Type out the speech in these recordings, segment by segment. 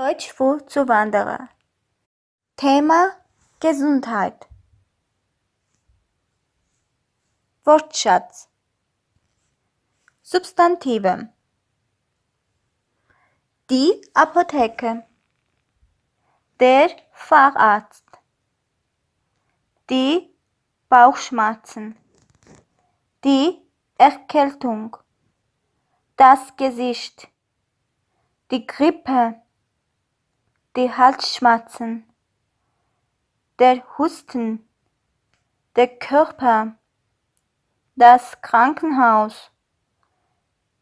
Deutsch für Zuwanderer. Thema Gesundheit. Wortschatz. Substantive. Die Apotheke. Der Facharzt. Die Bauchschmerzen. Die Erkältung. Das Gesicht. Die Grippe. Die Halsschmerzen. Der Husten. Der Körper. Das Krankenhaus.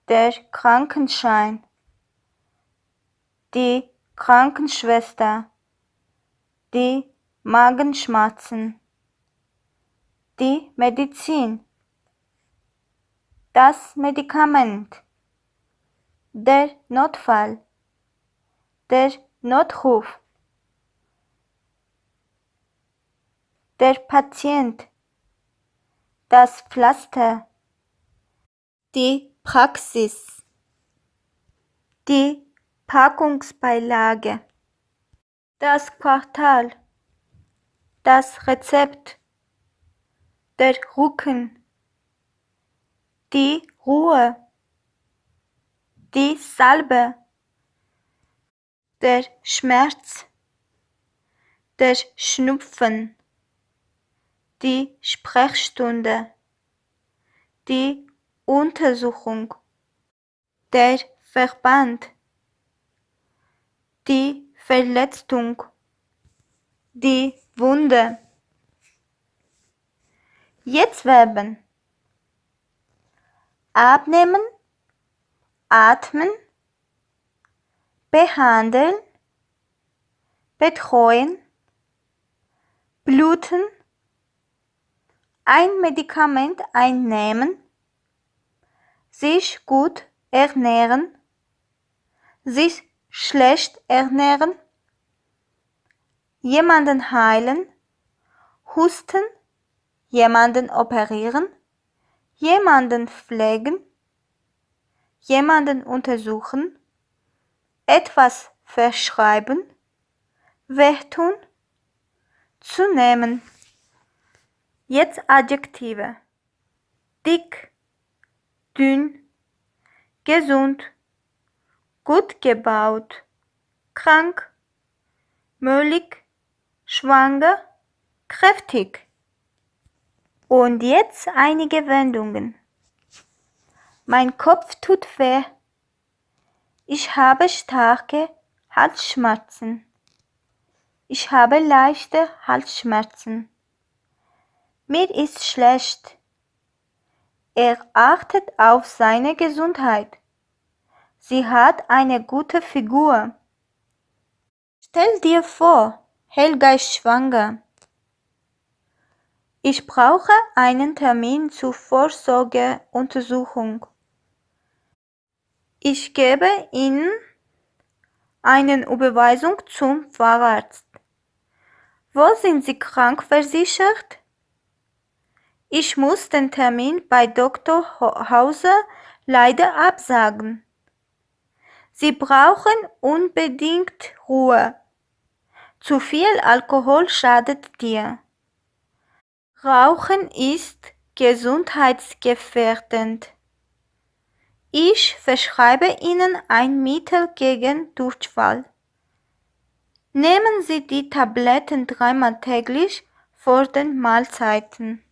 Der Krankenschein. Die Krankenschwester. Die Magenschmerzen. Die Medizin. Das Medikament. Der Notfall. Der Notruf. Der Patient. Das Pflaster. Die Praxis. Die Packungsbeilage. Das Quartal. Das Rezept. Der Rücken. Die Ruhe. Die Salbe. Der Schmerz. Der Schnupfen. Die Sprechstunde. Die Untersuchung. Der Verband. Die Verletzung. Die Wunde. Jetzt Verben. Abnehmen. Atmen. Behandeln. Betreuen. Bluten. Ein Medikament einnehmen. Sich gut ernähren. Sich schlecht ernähren. Jemanden heilen. Husten. Jemanden operieren. Jemanden pflegen. Jemanden untersuchen. Etwas verschreiben. Wehtun. Zunehmen. Jetzt Adjektive. Dick, dünn, gesund, gut gebaut, krank, müllig, schwanger, kräftig. Und jetzt einige Wendungen. Mein Kopf tut weh. Ich habe starke Halsschmerzen. Ich habe leichte Halsschmerzen. Mir ist schlecht. Er achtet auf seine Gesundheit. Sie hat eine gute Figur. Stell dir vor, Helga ist schwanger. Ich brauche einen Termin zur Vorsorgeuntersuchung. Ich gebe Ihnen eine Überweisung zum Facharzt. Wo sind Sie krankversichert? Ich muss den Termin bei Dr. Hauser leider absagen. Sie brauchen unbedingt Ruhe. Zu viel Alkohol schadet dir. Rauchen ist gesundheitsgefährdend. Ich verschreibe Ihnen ein Mittel gegen Durchfall. Nehmen Sie die Tabletten dreimal täglich vor den Mahlzeiten.